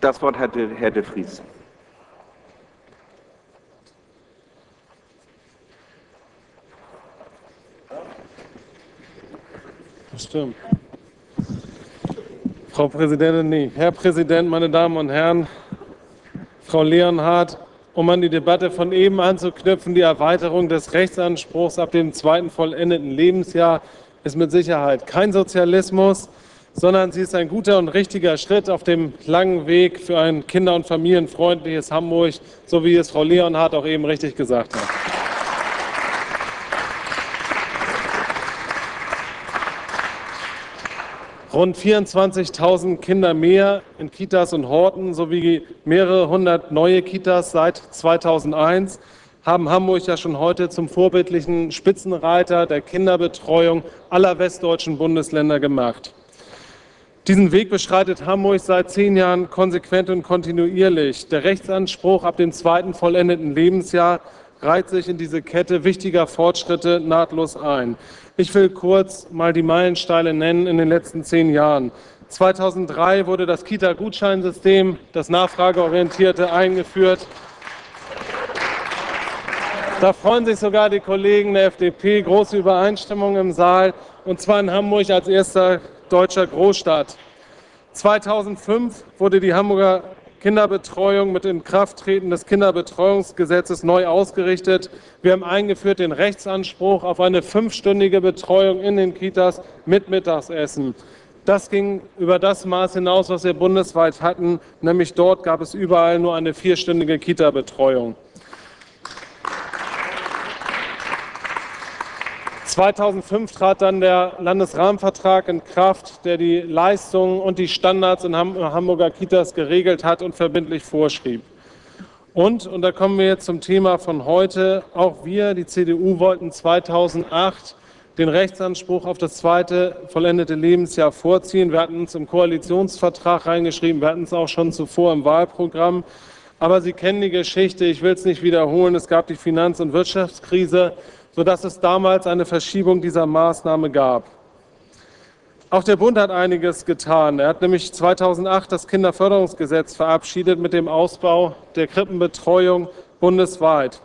Das Wort hat Herr de Vries. Stimmt. Frau Präsidentin, nee. Herr Präsident, meine Damen und Herren, Frau Leonhardt, um an die Debatte von eben anzuknüpfen, die Erweiterung des Rechtsanspruchs ab dem zweiten vollendeten Lebensjahr ist mit Sicherheit kein Sozialismus, sondern sie ist ein guter und richtiger Schritt auf dem langen Weg für ein kinder- und familienfreundliches Hamburg, so wie es Frau Leonhardt auch eben richtig gesagt hat. Rund 24.000 Kinder mehr in Kitas und Horten sowie mehrere hundert neue Kitas seit 2001 haben Hamburg ja schon heute zum vorbildlichen Spitzenreiter der Kinderbetreuung aller westdeutschen Bundesländer gemacht. Diesen Weg beschreitet Hamburg seit zehn Jahren konsequent und kontinuierlich. Der Rechtsanspruch ab dem zweiten vollendeten Lebensjahr reiht sich in diese Kette wichtiger Fortschritte nahtlos ein. Ich will kurz mal die Meilensteine nennen in den letzten zehn Jahren. 2003 wurde das Kita-Gutscheinsystem, das nachfrageorientierte, eingeführt. Da freuen sich sogar die Kollegen der FDP, große Übereinstimmung im Saal, und zwar in Hamburg als erster deutscher Großstadt. 2005 wurde die Hamburger Kinderbetreuung mit Inkrafttreten des Kinderbetreuungsgesetzes neu ausgerichtet. Wir haben eingeführt den Rechtsanspruch auf eine fünfstündige Betreuung in den Kitas mit Mittagessen. Das ging über das Maß hinaus, was wir bundesweit hatten, nämlich dort gab es überall nur eine vierstündige Kita-Betreuung. 2005 trat dann der Landesrahmenvertrag in Kraft, der die Leistungen und die Standards in Hamburger Kitas geregelt hat und verbindlich vorschrieb. Und, und da kommen wir jetzt zum Thema von heute, auch wir, die CDU, wollten 2008 den Rechtsanspruch auf das zweite vollendete Lebensjahr vorziehen. Wir hatten uns im Koalitionsvertrag reingeschrieben, wir hatten es auch schon zuvor im Wahlprogramm. Aber Sie kennen die Geschichte, ich will es nicht wiederholen, es gab die Finanz- und Wirtschaftskrise sodass es damals eine Verschiebung dieser Maßnahme gab. Auch der Bund hat einiges getan. Er hat nämlich 2008 das Kinderförderungsgesetz verabschiedet mit dem Ausbau der Krippenbetreuung bundesweit.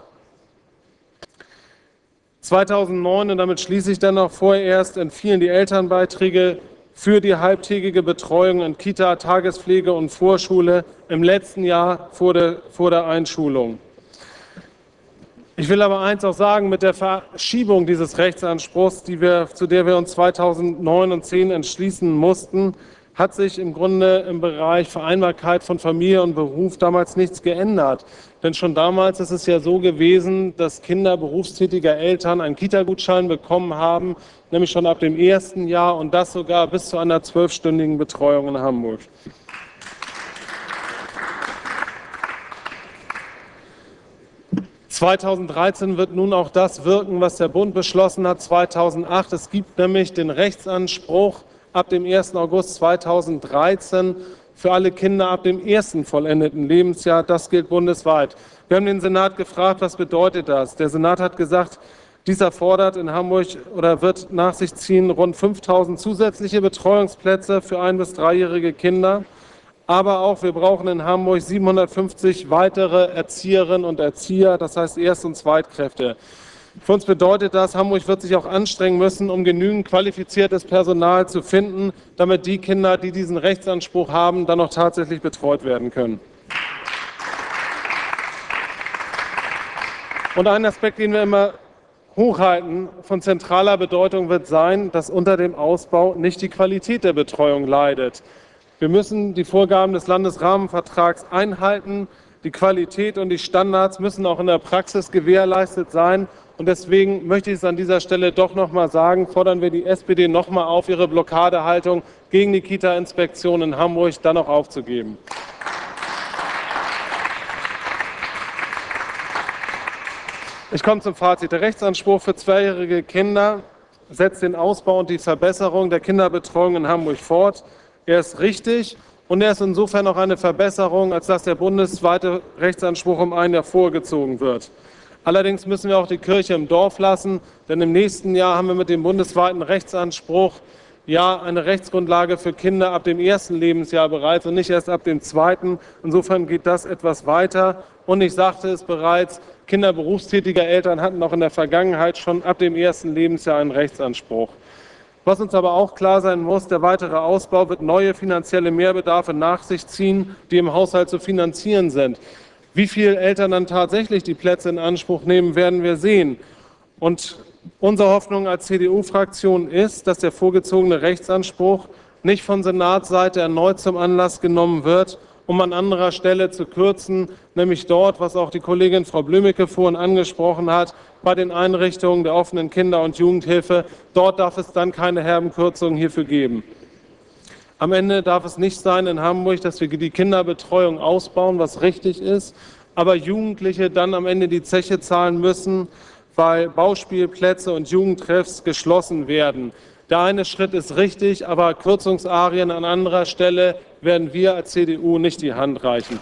2009, und damit schließe ich dann noch vorerst, entfielen die Elternbeiträge für die halbtägige Betreuung in Kita, Tagespflege und Vorschule im letzten Jahr vor der, vor der Einschulung. Ich will aber eins auch sagen, mit der Verschiebung dieses Rechtsanspruchs, die wir, zu der wir uns 2009 und 2010 entschließen mussten, hat sich im Grunde im Bereich Vereinbarkeit von Familie und Beruf damals nichts geändert. Denn schon damals ist es ja so gewesen, dass Kinder berufstätiger Eltern einen Kita-Gutschein bekommen haben, nämlich schon ab dem ersten Jahr und das sogar bis zu einer zwölfstündigen Betreuung in Hamburg. 2013 wird nun auch das wirken, was der Bund beschlossen hat 2008. Es gibt nämlich den Rechtsanspruch ab dem 1. August 2013 für alle Kinder ab dem ersten vollendeten Lebensjahr. Das gilt bundesweit. Wir haben den Senat gefragt, was bedeutet das? Der Senat hat gesagt, dieser fordert in Hamburg oder wird nach sich ziehen rund 5000 zusätzliche Betreuungsplätze für ein- bis dreijährige Kinder aber auch wir brauchen in Hamburg 750 weitere Erzieherinnen und Erzieher, das heißt Erst- und Zweitkräfte. Für uns bedeutet das, Hamburg wird sich auch anstrengen müssen, um genügend qualifiziertes Personal zu finden, damit die Kinder, die diesen Rechtsanspruch haben, dann auch tatsächlich betreut werden können. Und ein Aspekt, den wir immer hochhalten, von zentraler Bedeutung wird sein, dass unter dem Ausbau nicht die Qualität der Betreuung leidet. Wir müssen die Vorgaben des Landesrahmenvertrags einhalten. Die Qualität und die Standards müssen auch in der Praxis gewährleistet sein. Und deswegen möchte ich es an dieser Stelle doch noch mal sagen, fordern wir die SPD noch mal auf, ihre Blockadehaltung gegen die Kita-Inspektion in Hamburg dann auch aufzugeben. Ich komme zum Fazit. Der Rechtsanspruch für zweijährige Kinder setzt den Ausbau und die Verbesserung der Kinderbetreuung in Hamburg fort. Er ist richtig und er ist insofern auch eine Verbesserung, als dass der bundesweite Rechtsanspruch um ein Jahr vorgezogen wird. Allerdings müssen wir auch die Kirche im Dorf lassen, denn im nächsten Jahr haben wir mit dem bundesweiten Rechtsanspruch ja eine Rechtsgrundlage für Kinder ab dem ersten Lebensjahr bereits und nicht erst ab dem zweiten. Insofern geht das etwas weiter. Und ich sagte es bereits, Kinder berufstätiger Eltern hatten auch in der Vergangenheit schon ab dem ersten Lebensjahr einen Rechtsanspruch. Was uns aber auch klar sein muss, der weitere Ausbau wird neue finanzielle Mehrbedarfe nach sich ziehen, die im Haushalt zu finanzieren sind. Wie viele Eltern dann tatsächlich die Plätze in Anspruch nehmen, werden wir sehen. Und unsere Hoffnung als CDU-Fraktion ist, dass der vorgezogene Rechtsanspruch nicht von Senatsseite erneut zum Anlass genommen wird, um an anderer Stelle zu kürzen, nämlich dort, was auch die Kollegin Frau Blümecke vorhin angesprochen hat, bei den Einrichtungen der offenen Kinder- und Jugendhilfe. Dort darf es dann keine herben Kürzungen hierfür geben. Am Ende darf es nicht sein in Hamburg, dass wir die Kinderbetreuung ausbauen, was richtig ist, aber Jugendliche dann am Ende die Zeche zahlen müssen, weil Bauspielplätze und Jugendtreffs geschlossen werden. Der eine Schritt ist richtig, aber Kürzungsarien an anderer Stelle werden wir als CDU nicht die Hand reichen.